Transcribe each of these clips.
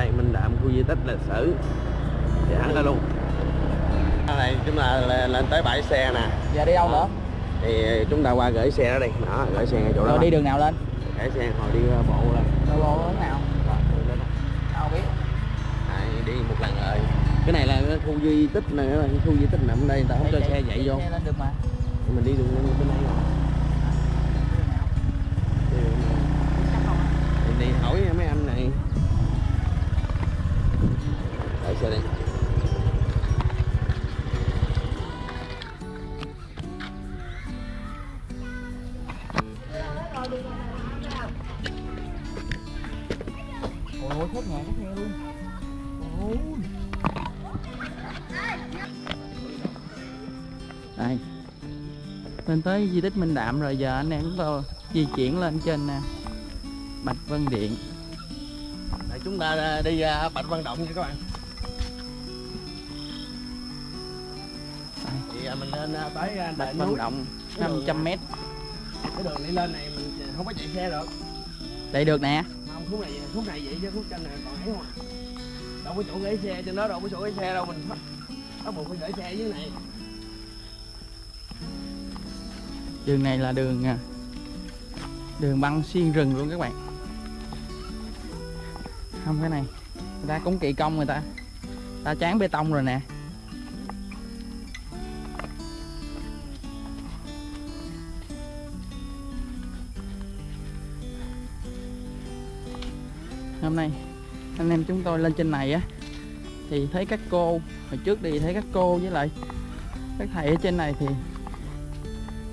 đây Minh Đạm khu di tích lịch sử. Thì hẳn ra luôn. Đây chúng ta lên, tới bãi xe nè. Giờ đi đâu nữa? Thì chúng ta qua gửi xe đó đi. Đó gửi xe ngay chỗ đó. Rồi đi đường nào lên? Gửi xe hồi đi uh, bộ lên. Đâu bộ hướng nào? Rồi, không biết. Đi một lần rồi. Cái này là khu di tích này cái khu di tích nằm đây người ta không cho xe chạy vô. xe lên được mà. Mình đi đường bên đây rồi. Này. Thì đi hỏi mấy anh này đợi xe đi ôi khét nhà khét nghe luôn. Ôi. Đây. Lên tới di tích Minh Đạm rồi giờ anh em chúng tôi di chuyển lên trên nè Bạch Vân Điện. Để chúng ta đi ra Bạch Văn Động nha các bạn À, mình lên à, tới à, đỉnh Vân núi. Động Cái đường 500 m cái đường đi lên này mình không có chạy xe được. Đây được nè. Không khúc này khúc này vậy chứ khúc trên này còn ấy không à đâu có chỗ gửi xe trên đó đâu có chỗ gửi xe đâu mình bắt buộc phải gửi xe dưới này. Đường này là đường à, đường băng xuyên rừng luôn các bạn. Không cái này người ta cũng kỳ công người ta. Ta chán bê tông rồi nè hôm nay. Anh em chúng tôi lên trên này á thì thấy các cô hồi trước đi thấy các cô với lại các thầy ở trên này thì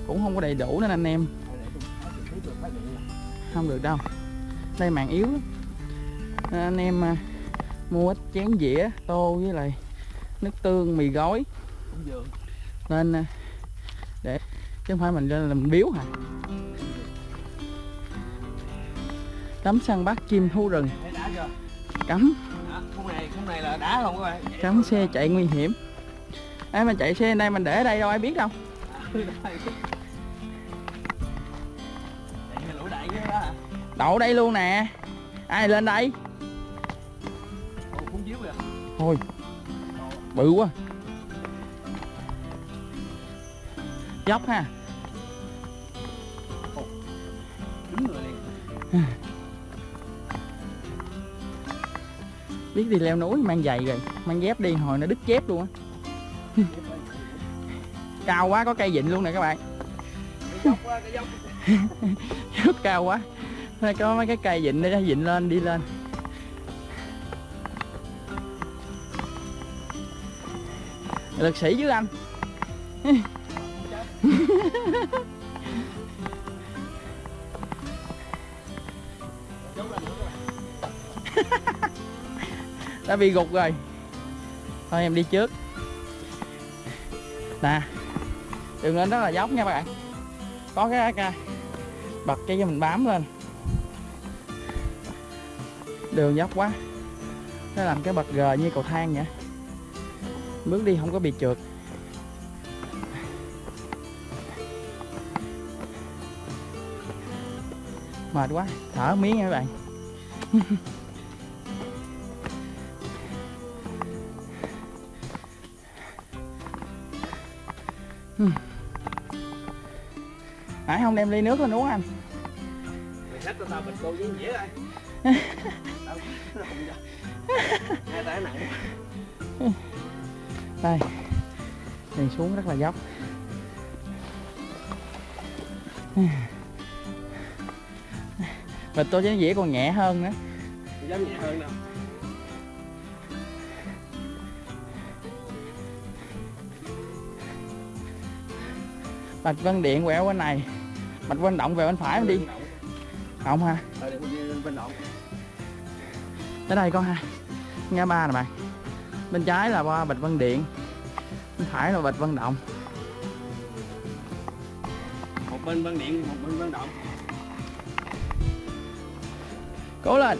cũng không có đầy đủ nên anh em. Không được đâu đây mạng yếu lắm. Nên anh em à, mua ít chén dĩa tô với lại nước tương mì gói. Nên à, để chứ không phải mình lên làm biếu hả? Cắm săn bắt chim thú rừng cấm đã này này là đá không các bạn xe chạy nguy hiểm. Ai mà chạy xe đây mình để ở đây đâu, ai biết đâu. Đậu đây luôn nè. Ai lên đây? Thôi bự quá. Dốc ha. Biết đi leo núi, mang giày rồi, mang dép đi, hồi nó đứt dép luôn á. Cao quá, có cây vịn luôn nè các bạn. Dốc rất cao quá. Thôi, có mấy cái cây vịn để vịn lên, đi lên. Lực sĩ chứ anh. đã bị gục rồi. Thôi em đi trước. Nè đường lên rất là dốc nha các bạn. Có cái, cái bật cái cho mình bám lên. Đường dốc quá. Nó làm cái bật gờ như cầu thang vậy. Bước đi không có bị trượt. Mệt quá. Thở miếng nha các bạn. nãy không? Đem ly nước lên uống anh. Mày cho tao bịch cô với dĩa đây đây. Đi xuống rất là dốc. Bịch tôi chén dĩa còn nhẹ hơn nữa. Dám nhẹ hơn đâu bạch vân điện quẹo bên này. Bạch vân động về bên phải đi. Không ha. Tới đây có hai ngã ba nè bạn. Bên trái là qua bạch vân điện. Bên phải là bạch vân động. Một bên vân điện một bên vân động. Cố lên.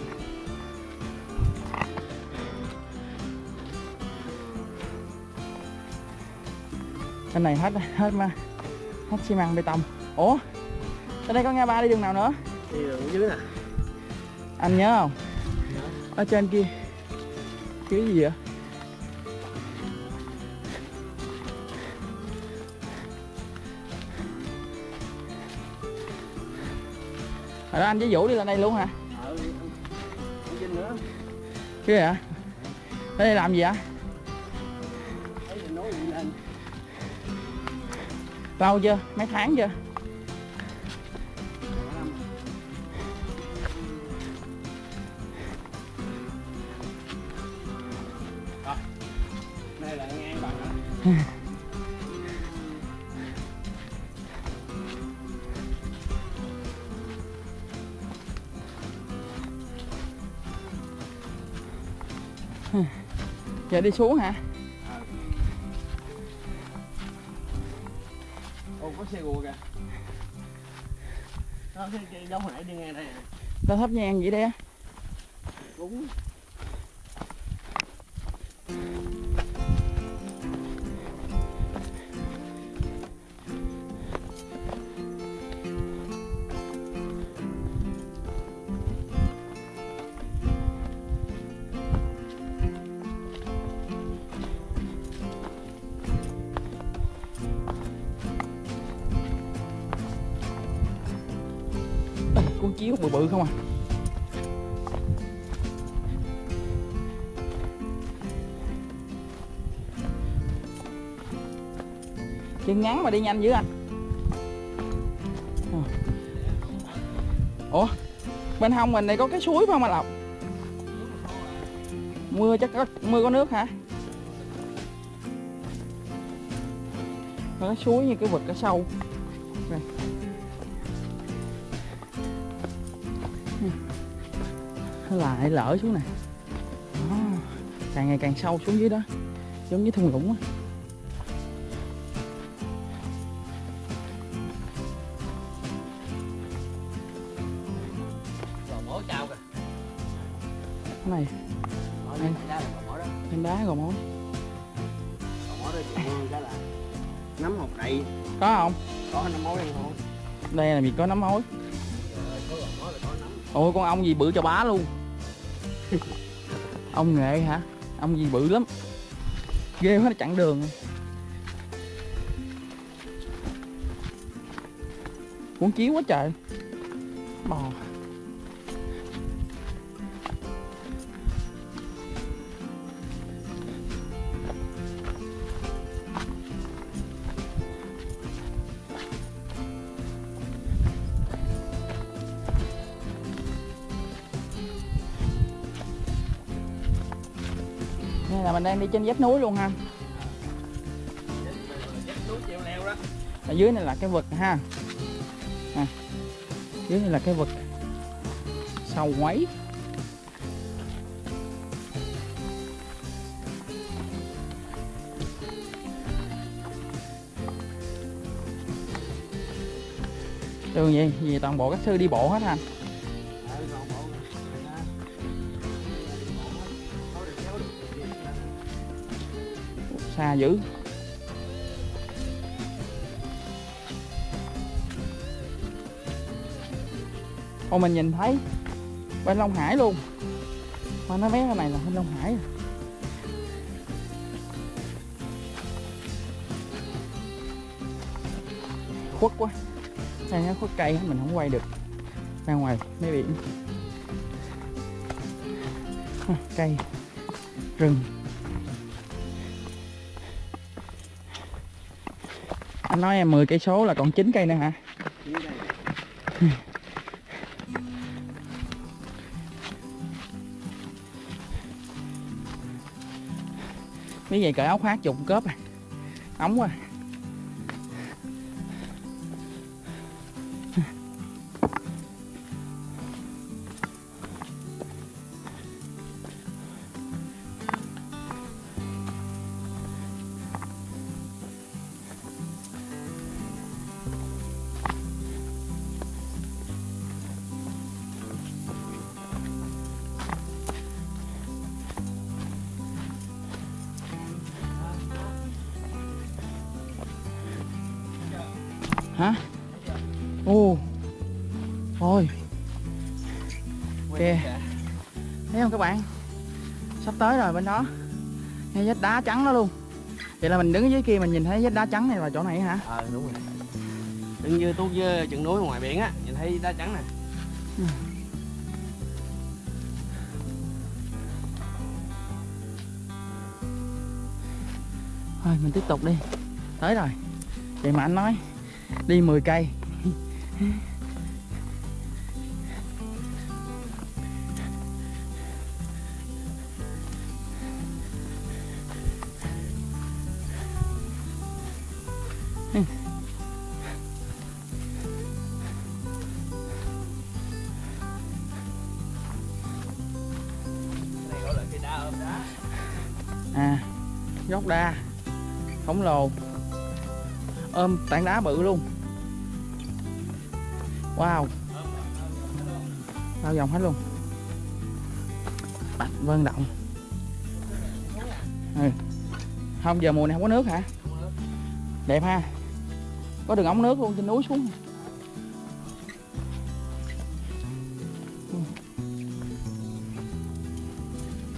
Bên này hết hết mà hết xi măng bê tông. Ủa ở đây có ngã ba đi đường nào nữa? Đi đường dưới nè anh nhớ không? Ở trên kia. Cái gì vậy? Rồi đó anh với Vũ đi lên đây luôn hả? không vinh nữa. Cái gì hả? Ở đây làm gì hả? Lâu chưa? Mấy tháng chưa? đây là ngang bạn. đó Giờ đi xuống hả? Xe gùa kìa. Đó cái cái giống hồi nãy đi ngang đây nè Tao thấp nhang vậy đây á đúng Con chiếu bự bự không à? Chân ngắn mà đi nhanh dữ anh. Ờ. Ủa, Bên hông mình này có cái suối phải không anh Lộc? Mưa chắc có, mưa có nước hả? Có cái suối như cái vực ở sâu lại lỡ xuống nè Đó. càng ngày càng sâu xuống dưới đó. Giống như thung lũng á. Này. Đây trên đá gò mối nắm một đầy. Có không? Có nắm mối đen không đây là vì có nấm mối ôi con ong gì bự cho bá luôn ông nghệ hả? Ông gì bự lắm. Ghê quá, nó chặn đường. Cuốn chiếu quá trời. Bò. Là mình đang đi trên dốc núi luôn ha. Ở dưới này là cái vực ha. À, dưới này là cái vực sâu quấy. Đường gì? Vì toàn bộ các sư đi bộ hết ha. Xa dữ. Ồ mình nhìn thấy bên Long Hải luôn. Mà nó bé cái này là bên Long Hải à. khuất quá. Đây nó khuất cây mình không quay được. Ra ngoài mấy biển. Cây. Rừng. Anh nói em 10 cây số là còn 9 cây nữa hả Dưới đây. Mấy vậy cởi áo khoác chụp cớp à Ống quá à. Hả? Ồ Ôi. Kìa. Thấy không các bạn? Sắp tới rồi bên đó. Ngay vách đá trắng đó luôn. Vậy là mình đứng dưới kia mình nhìn thấy vách đá trắng này là chỗ này hả? Ờ đúng rồi. Đừng như tuốt với chừng núi ngoài biển á nhìn thấy đá trắng nè. Thôi mình tiếp tục đi. Tới rồi. Vậy mà anh nói đi 10 cây. À gốc đa khổng lồ ôm tảng đá bự luôn. Wow. Bao vòng hết luôn. Bạch vân động. Ừ. không, giờ mùa này không có nước hả? Đẹp ha. Có đường ống nước luôn, trên núi xuống.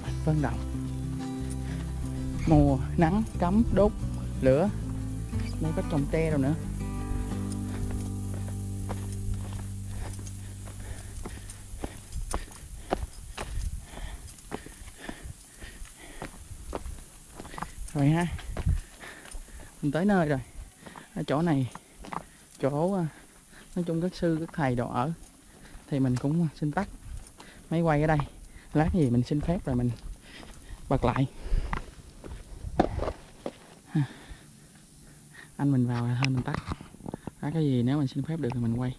Bạch vân động. Mùa nắng cấm đốt, lửa đây có trồng tre rồi nữa. Rồi ha. Mình tới nơi rồi. Ở chỗ này, chỗ à, nói chung các sư, các thầy đồ ở, thì mình cũng xin tắt máy quay ở đây. Lát gì mình xin phép rồi mình bật lại. Anh mình vào rồi thôi mình tắt. Đó, cái gì nếu mình xin phép được thì mình quay.